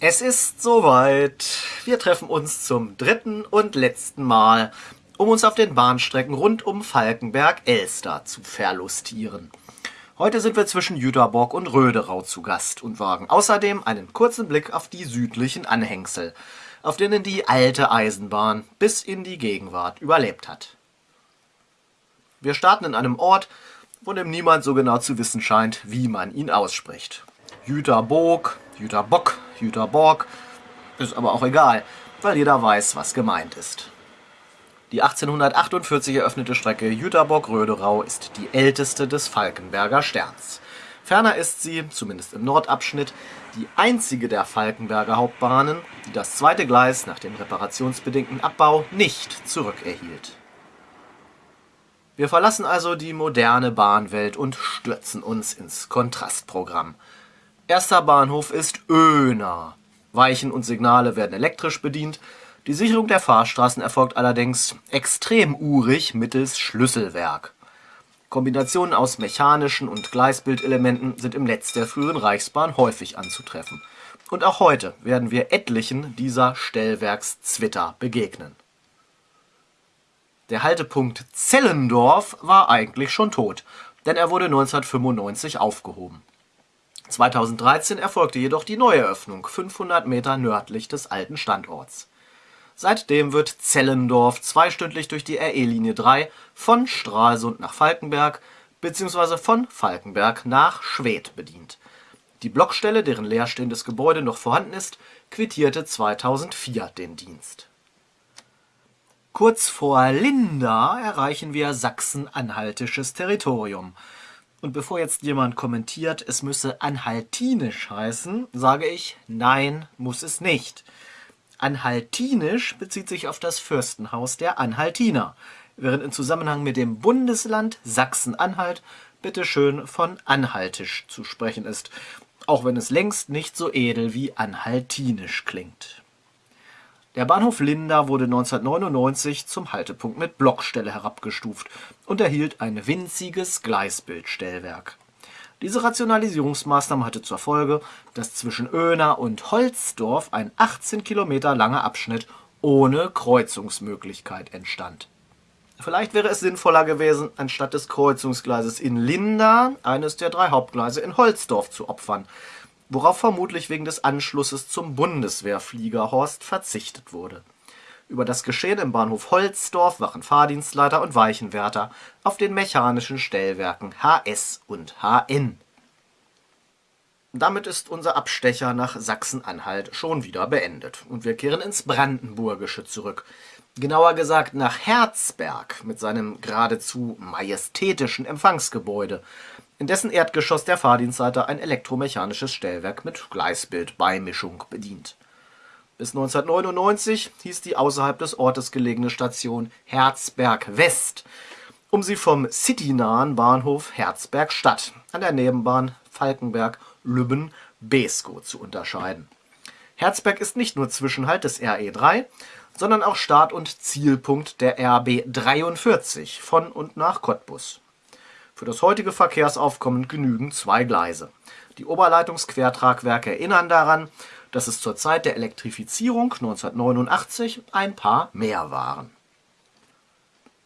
Es ist soweit. Wir treffen uns zum dritten und letzten Mal, um uns auf den Bahnstrecken rund um Falkenberg-Elster zu verlustieren. Heute sind wir zwischen Jüterbock und Röderau zu Gast und wagen außerdem einen kurzen Blick auf die südlichen Anhängsel, auf denen die alte Eisenbahn bis in die Gegenwart überlebt hat. Wir starten in einem Ort, von dem niemand so genau zu wissen scheint, wie man ihn ausspricht. Jüterbock, Jüterbock, Jüterborg, ist aber auch egal, weil jeder weiß, was gemeint ist. Die 1848 eröffnete Strecke Jüterbock-Röderau ist die älteste des Falkenberger Sterns. Ferner ist sie, zumindest im Nordabschnitt, die einzige der Falkenberger Hauptbahnen, die das zweite Gleis nach dem reparationsbedingten Abbau nicht zurückerhielt. Wir verlassen also die moderne Bahnwelt und stürzen uns ins Kontrastprogramm. Erster Bahnhof ist Öhner. Weichen und Signale werden elektrisch bedient. Die Sicherung der Fahrstraßen erfolgt allerdings extrem urig mittels Schlüsselwerk. Kombinationen aus mechanischen und Gleisbildelementen sind im Netz der früheren Reichsbahn häufig anzutreffen. Und auch heute werden wir etlichen dieser Stellwerkszwitter begegnen. Der Haltepunkt Zellendorf war eigentlich schon tot, denn er wurde 1995 aufgehoben. 2013 erfolgte jedoch die Neueröffnung 500 Meter nördlich des alten Standorts. Seitdem wird Zellendorf zweistündlich durch die RE-Linie 3 von Stralsund nach Falkenberg bzw. von Falkenberg nach Schwedt bedient. Die Blockstelle, deren leerstehendes Gebäude noch vorhanden ist, quittierte 2004 den Dienst. Kurz vor Linda erreichen wir sachsen-anhaltisches Territorium – und bevor jetzt jemand kommentiert, es müsse anhaltinisch heißen, sage ich, nein, muss es nicht. Anhaltinisch bezieht sich auf das Fürstenhaus der Anhaltiner, während im Zusammenhang mit dem Bundesland Sachsen-Anhalt bitteschön von anhaltisch zu sprechen ist, auch wenn es längst nicht so edel wie anhaltinisch klingt. Der Bahnhof Linda wurde 1999 zum Haltepunkt mit Blockstelle herabgestuft und erhielt ein winziges Gleisbildstellwerk. Diese Rationalisierungsmaßnahme hatte zur Folge, dass zwischen Oehner und Holzdorf ein 18 Kilometer langer Abschnitt ohne Kreuzungsmöglichkeit entstand. Vielleicht wäre es sinnvoller gewesen, anstatt des Kreuzungsgleises in Linda eines der drei Hauptgleise in Holzdorf zu opfern worauf vermutlich wegen des Anschlusses zum Bundeswehrfliegerhorst verzichtet wurde. Über das Geschehen im Bahnhof Holzdorf wachen Fahrdienstleiter und Weichenwärter auf den mechanischen Stellwerken HS und HN. Damit ist unser Abstecher nach Sachsen-Anhalt schon wieder beendet und wir kehren ins Brandenburgische zurück. Genauer gesagt nach Herzberg mit seinem geradezu majestätischen Empfangsgebäude, in dessen Erdgeschoss der Fahrdienstleiter ein elektromechanisches Stellwerk mit Gleisbildbeimischung bedient. Bis 1999 hieß die außerhalb des Ortes gelegene Station Herzberg West, um sie vom citynahen Bahnhof Herzberg Stadt an der Nebenbahn Falkenberg-Lübben-Beeskow zu unterscheiden. Herzberg ist nicht nur Zwischenhalt des RE3, sondern auch Start- und Zielpunkt der RB 43 von und nach Cottbus. Für das heutige Verkehrsaufkommen genügen zwei Gleise. Die Oberleitungsquertragwerke erinnern daran, dass es zur Zeit der Elektrifizierung 1989 ein paar mehr waren.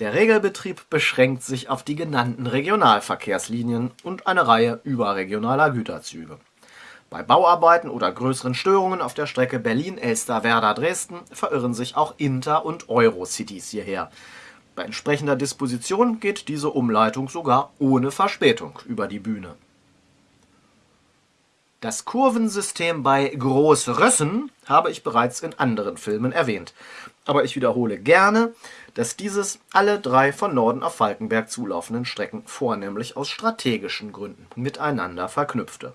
Der Regelbetrieb beschränkt sich auf die genannten Regionalverkehrslinien und eine Reihe überregionaler Güterzüge. Bei Bauarbeiten oder größeren Störungen auf der Strecke Berlin-Elster-Werder-Dresden verirren sich auch Inter- und Eurocities hierher, bei entsprechender Disposition geht diese Umleitung sogar ohne Verspätung über die Bühne. Das Kurvensystem bei Großrössen habe ich bereits in anderen Filmen erwähnt, aber ich wiederhole gerne, dass dieses alle drei von Norden auf Falkenberg zulaufenden Strecken vornehmlich aus strategischen Gründen miteinander verknüpfte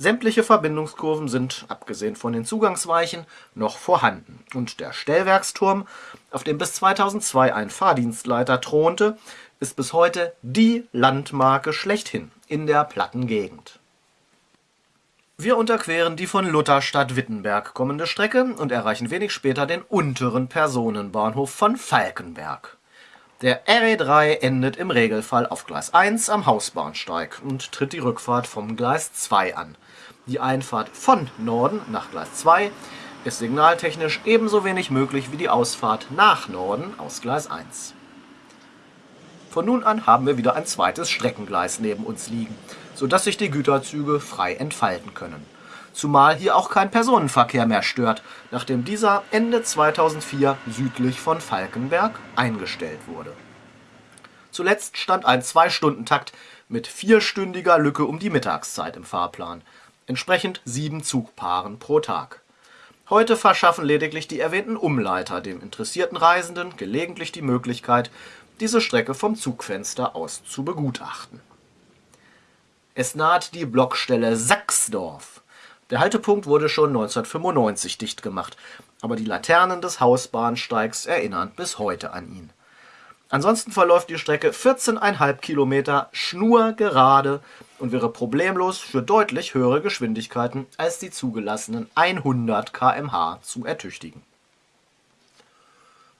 Sämtliche Verbindungskurven sind, abgesehen von den Zugangsweichen, noch vorhanden und der Stellwerksturm, auf dem bis 2002 ein Fahrdienstleiter thronte, ist bis heute die Landmarke schlechthin in der Plattengegend. Wir unterqueren die von Lutherstadt-Wittenberg kommende Strecke und erreichen wenig später den unteren Personenbahnhof von Falkenberg. Der RE3 endet im Regelfall auf Gleis 1 am Hausbahnsteig und tritt die Rückfahrt vom Gleis 2 an Die Einfahrt von Norden nach Gleis 2 ist signaltechnisch ebenso wenig möglich wie die Ausfahrt nach Norden aus Gleis 1. Von nun an haben wir wieder ein zweites Streckengleis neben uns liegen, sodass sich die Güterzüge frei entfalten können. Zumal hier auch kein Personenverkehr mehr stört, nachdem dieser Ende 2004 südlich von Falkenberg eingestellt wurde. Zuletzt stand ein Zwei-Stunden-Takt mit vierstündiger Lücke um die Mittagszeit im Fahrplan, entsprechend sieben Zugpaaren pro Tag. Heute verschaffen lediglich die erwähnten Umleiter dem interessierten Reisenden gelegentlich die Möglichkeit, diese Strecke vom Zugfenster aus zu begutachten. Es naht die Blockstelle Sachsdorf. Der Haltepunkt wurde schon 1995 dicht gemacht, aber die Laternen des Hausbahnsteigs erinnern bis heute an ihn. Ansonsten verläuft die Strecke 14,5 Kilometer schnurgerade und wäre problemlos für deutlich höhere Geschwindigkeiten als die zugelassenen 100 km/h zu ertüchtigen.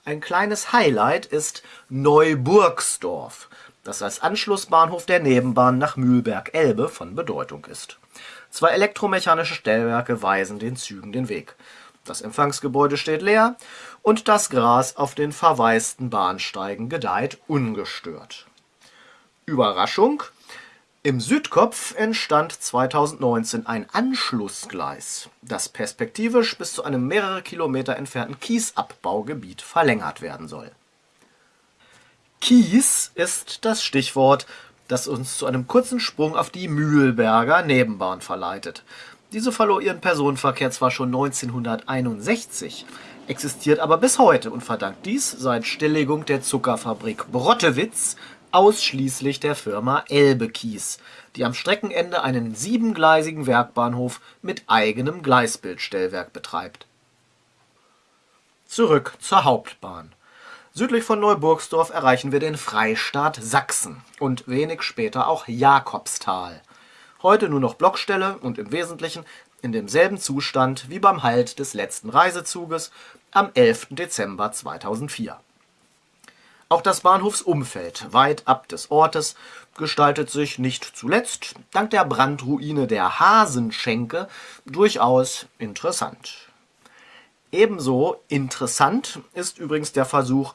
Ein kleines Highlight ist Neuburgsdorf, das als Anschlussbahnhof der Nebenbahn nach Mühlberg-Elbe von Bedeutung ist. Zwei elektromechanische Stellwerke weisen den Zügen den Weg. Das Empfangsgebäude steht leer und das Gras auf den verwaisten Bahnsteigen gedeiht ungestört. Überraschung! Im Südkopf entstand 2019 ein Anschlussgleis, das perspektivisch bis zu einem mehrere Kilometer entfernten Kiesabbaugebiet verlängert werden soll. Kies ist das Stichwort, das uns zu einem kurzen Sprung auf die Mühlberger Nebenbahn verleitet. Diese verlor ihren Personenverkehr zwar schon 1961, existiert aber bis heute und verdankt dies seit Stilllegung der Zuckerfabrik Brottewitz ausschließlich der Firma Elbe Kies, die am Streckenende einen siebengleisigen Werkbahnhof mit eigenem Gleisbildstellwerk betreibt. Zurück zur Hauptbahn. Südlich von Neuburgsdorf erreichen wir den Freistaat Sachsen und wenig später auch Jakobsthal. Heute nur noch Blockstelle und im Wesentlichen in demselben Zustand wie beim Halt des letzten Reisezuges am 11. Dezember 2004. Auch das Bahnhofsumfeld weit ab des Ortes gestaltet sich nicht zuletzt dank der Brandruine der Hasenschenke durchaus interessant. Ebenso interessant ist übrigens der Versuch,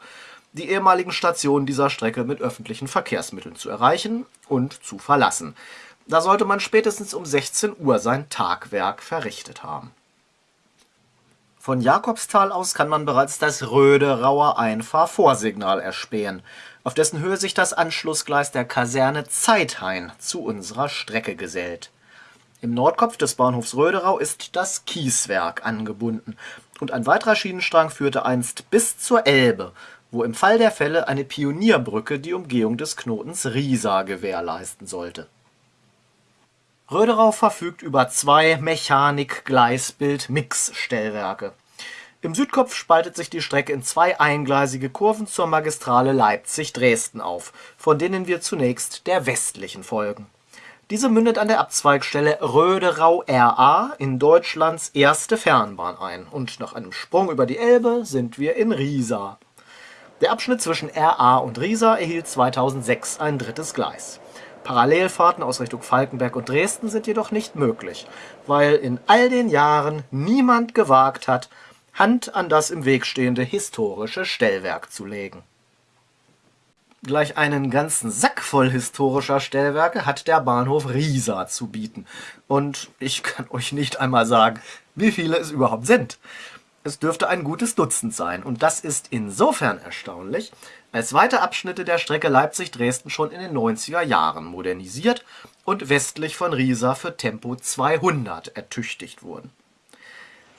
die ehemaligen Stationen dieser Strecke mit öffentlichen Verkehrsmitteln zu erreichen und zu verlassen. Da sollte man spätestens um 16 Uhr sein Tagwerk verrichtet haben. Von Jakobsthal aus kann man bereits das Röderauer Einfahrvorsignal erspähen, auf dessen Höhe sich das Anschlussgleis der Kaserne Zeithain zu unserer Strecke gesellt. Im Nordkopf des Bahnhofs Röderau ist das Kieswerk angebunden und ein weiterer Schienenstrang führte einst bis zur Elbe, wo im Fall der Fälle eine Pionierbrücke die Umgehung des Knotens Riesa gewährleisten sollte Röderau verfügt über zwei Mechanik-Gleisbild-Mix-Stellwerke. Im Südkopf spaltet sich die Strecke in zwei eingleisige Kurven zur Magistrale Leipzig-Dresden auf, von denen wir zunächst der westlichen folgen. Diese mündet an der Abzweigstelle Röderau-RA in Deutschlands erste Fernbahn ein und nach einem Sprung über die Elbe sind wir in Riesa. Der Abschnitt zwischen RA und Riesa erhielt 2006 ein drittes Gleis Parallelfahrten aus Richtung Falkenberg und Dresden sind jedoch nicht möglich, weil in all den Jahren niemand gewagt hat, Hand an das im Weg stehende historische Stellwerk zu legen. Gleich einen ganzen Sack voll historischer Stellwerke hat der Bahnhof Riesa zu bieten. Und ich kann euch nicht einmal sagen, wie viele es überhaupt sind. Es dürfte ein gutes Dutzend sein und das ist insofern erstaunlich, als weite Abschnitte der Strecke Leipzig-Dresden schon in den 90er Jahren modernisiert und westlich von Riesa für Tempo 200 ertüchtigt wurden.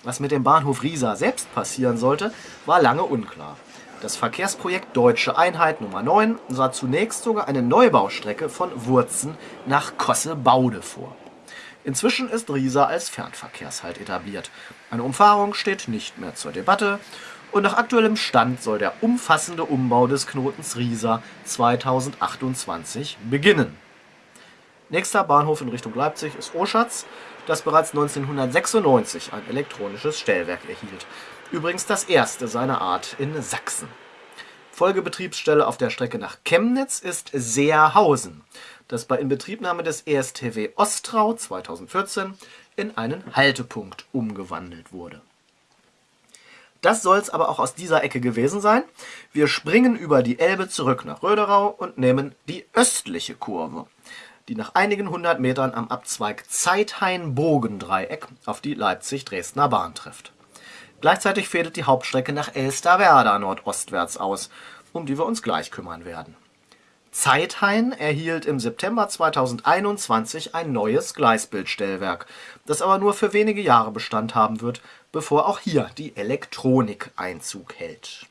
Was mit dem Bahnhof Riesa selbst passieren sollte, war lange unklar. Das Verkehrsprojekt Deutsche Einheit Nummer 9 sah zunächst sogar eine Neubaustrecke von Wurzen nach Kosse-Baude vor. Inzwischen ist Riesa als Fernverkehrshalt etabliert. Eine Umfahrung steht nicht mehr zur Debatte und nach aktuellem Stand soll der umfassende Umbau des Knotens Riesa 2028 beginnen. Nächster Bahnhof in Richtung Leipzig ist Oschatz, das bereits 1996 ein elektronisches Stellwerk erhielt. Übrigens das erste seiner Art in Sachsen. Folgebetriebsstelle auf der Strecke nach Chemnitz ist Seerhausen das bei Inbetriebnahme des ESTW Ostrau 2014 in einen Haltepunkt umgewandelt wurde. Das soll es aber auch aus dieser Ecke gewesen sein. Wir springen über die Elbe zurück nach Röderau und nehmen die östliche Kurve, die nach einigen hundert Metern am Abzweig Zeithain-Bogendreieck auf die Leipzig-Dresdner Bahn trifft. Gleichzeitig fädelt die Hauptstrecke nach Elsterwerda nordostwärts aus, um die wir uns gleich kümmern werden. Zeithain erhielt im September 2021 ein neues Gleisbildstellwerk, das aber nur für wenige Jahre Bestand haben wird, bevor auch hier die Elektronik Einzug hält.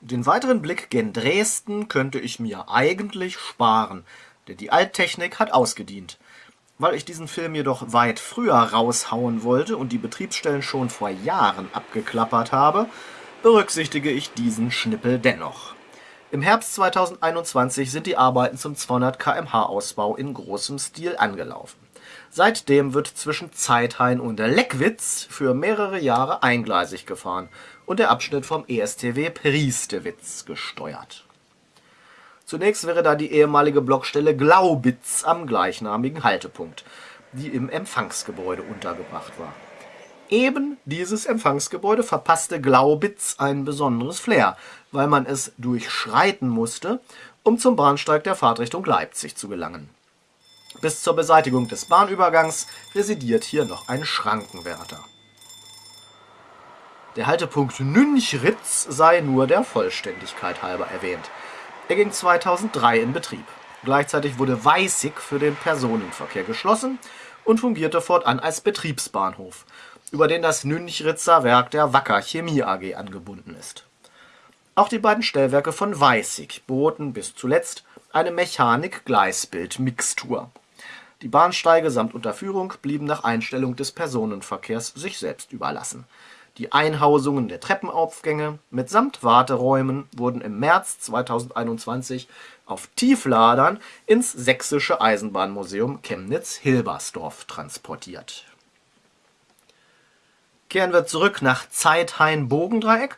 Den weiteren Blick gen Dresden könnte ich mir eigentlich sparen, denn die Alttechnik hat ausgedient. Weil ich diesen Film jedoch weit früher raushauen wollte und die Betriebsstellen schon vor Jahren abgeklappert habe, berücksichtige ich diesen Schnippel dennoch. Im Herbst 2021 sind die Arbeiten zum 200 km/h Ausbau in großem Stil angelaufen. Seitdem wird zwischen Zeithain und Leckwitz für mehrere Jahre eingleisig gefahren und der Abschnitt vom ESTW Priestewitz gesteuert. Zunächst wäre da die ehemalige Blockstelle Glaubitz am gleichnamigen Haltepunkt, die im Empfangsgebäude untergebracht war Eben dieses Empfangsgebäude verpasste Glaubitz ein besonderes Flair, weil man es durchschreiten musste, um zum Bahnsteig der Fahrtrichtung Leipzig zu gelangen. Bis zur Beseitigung des Bahnübergangs residiert hier noch ein Schrankenwärter. Der Haltepunkt Nünchritz sei nur der Vollständigkeit halber erwähnt. Er ging 2003 in Betrieb. Gleichzeitig wurde Weißig für den Personenverkehr geschlossen und fungierte fortan als Betriebsbahnhof über den das Nünchritzer Werk der Wacker Chemie AG angebunden ist. Auch die beiden Stellwerke von Weißig boten bis zuletzt eine Mechanik-Gleisbild-Mixtur. Die Bahnsteige samt Unterführung blieben nach Einstellung des Personenverkehrs sich selbst überlassen. Die Einhausungen der Treppenaufgänge mitsamt Warteräumen wurden im März 2021 auf Tiefladern ins Sächsische Eisenbahnmuseum Chemnitz-Hilbersdorf transportiert kehren wir zurück nach Zeithain-Bogendreieck,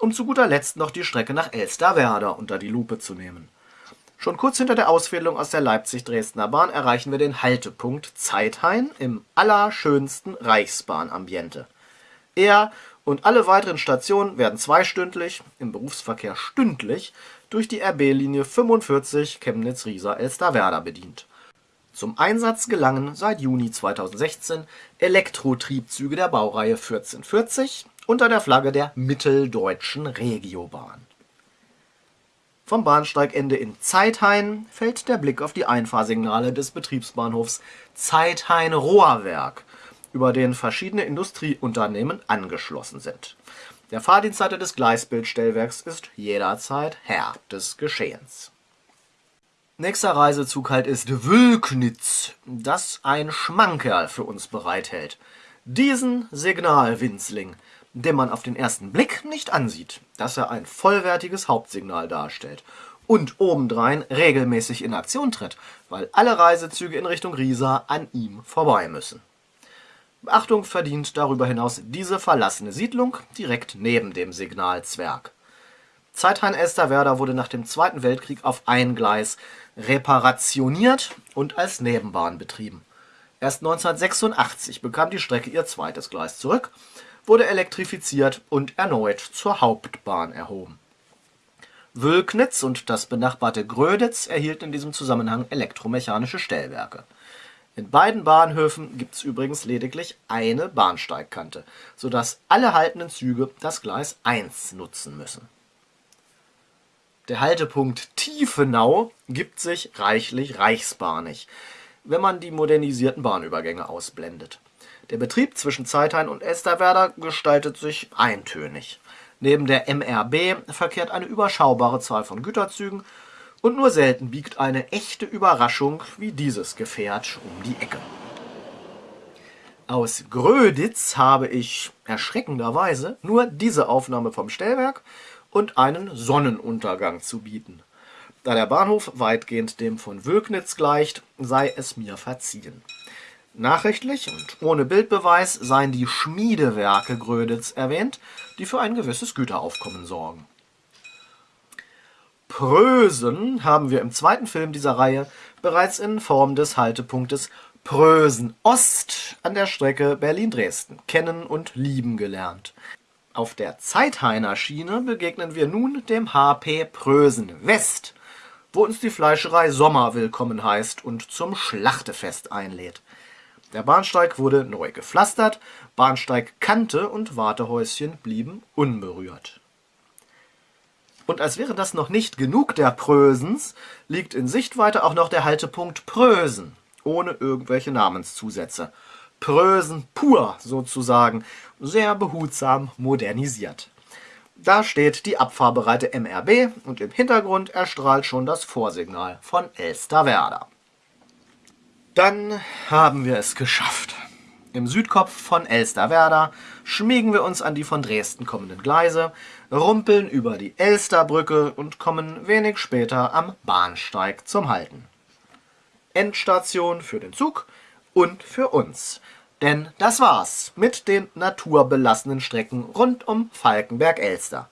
um zu guter Letzt noch die Strecke nach Elsterwerda unter die Lupe zu nehmen. Schon kurz hinter der Ausfädelung aus der Leipzig-Dresdner Bahn erreichen wir den Haltepunkt Zeithain im allerschönsten Reichsbahnambiente. Er und alle weiteren Stationen werden zweistündlich, im Berufsverkehr stündlich, durch die RB-Linie 45 Chemnitz-Riesa-Elsterwerda bedient zum Einsatz gelangen seit Juni 2016 Elektrotriebzüge der Baureihe 1440 unter der Flagge der Mitteldeutschen Regiobahn. Vom Bahnsteigende in Zeithain fällt der Blick auf die Einfahrsignale des Betriebsbahnhofs Zeithain-Rohrwerk, über den verschiedene Industrieunternehmen angeschlossen sind. Der Fahrdienstleiter des Gleisbildstellwerks ist jederzeit Herr des Geschehens Nächster Reisezug halt ist Wülknitz, das ein Schmankerl für uns bereithält. Diesen Signalwinzling, den man auf den ersten Blick nicht ansieht, dass er ein vollwertiges Hauptsignal darstellt und obendrein regelmäßig in Aktion tritt, weil alle Reisezüge in Richtung Riesa an ihm vorbei müssen. Beachtung verdient darüber hinaus diese verlassene Siedlung direkt neben dem Signalzwerg. Zeithain-Elsterwerda wurde nach dem Zweiten Weltkrieg auf ein Gleis reparationiert und als Nebenbahn betrieben. Erst 1986 bekam die Strecke ihr zweites Gleis zurück, wurde elektrifiziert und erneut zur Hauptbahn erhoben. Wülknitz und das benachbarte Gröditz erhielten in diesem Zusammenhang elektromechanische Stellwerke. In beiden Bahnhöfen gibt es übrigens lediglich eine Bahnsteigkante, sodass alle haltenden Züge das Gleis 1 nutzen müssen der Haltepunkt Tiefenau gibt sich reichlich reichsbahnig, wenn man die modernisierten Bahnübergänge ausblendet. Der Betrieb zwischen Zeithain und Elsterwerda gestaltet sich eintönig. Neben der MRB verkehrt eine überschaubare Zahl von Güterzügen und nur selten biegt eine echte Überraschung wie dieses Gefährt um die Ecke. Aus Gröditz habe ich erschreckenderweise nur diese Aufnahme vom Stellwerk und einen Sonnenuntergang zu bieten. Da der Bahnhof weitgehend dem von Wögnitz gleicht, sei es mir verziehen. Nachrichtlich und ohne Bildbeweis seien die Schmiedewerke Gröditz erwähnt, die für ein gewisses Güteraufkommen sorgen. Prösen haben wir im zweiten Film dieser Reihe bereits in Form des Haltepunktes Prösen Ost an der Strecke Berlin-Dresden kennen und lieben gelernt. Auf der Zeithainer Schiene begegnen wir nun dem HP Prösen West, wo uns die Fleischerei Sommer willkommen heißt und zum Schlachtefest einlädt. Der Bahnsteig wurde neu gepflastert, Bahnsteigkante und Wartehäuschen blieben unberührt. Und als wäre das noch nicht genug der Prösens, liegt in Sichtweite auch noch der Haltepunkt Prösen, ohne irgendwelche Namenszusätze. Prösen pur sozusagen, sehr behutsam modernisiert. Da steht die abfahrbereite MRB und im Hintergrund erstrahlt schon das Vorsignal von Elsterwerda. Dann haben wir es geschafft. Im Südkopf von Elsterwerda schmiegen wir uns an die von Dresden kommenden Gleise, rumpeln über die Elsterbrücke und kommen wenig später am Bahnsteig zum Halten. Endstation für den Zug und für uns. Denn das war's mit den naturbelassenen Strecken rund um Falkenberg-Elster.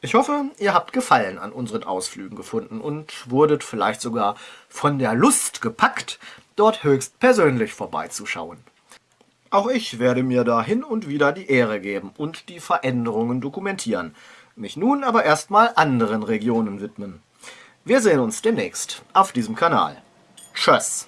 Ich hoffe, ihr habt Gefallen an unseren Ausflügen gefunden und wurdet vielleicht sogar von der Lust gepackt, dort höchst persönlich vorbeizuschauen. Auch ich werde mir da hin und wieder die Ehre geben und die Veränderungen dokumentieren, mich nun aber erstmal anderen Regionen widmen. Wir sehen uns demnächst auf diesem Kanal. Tschüss!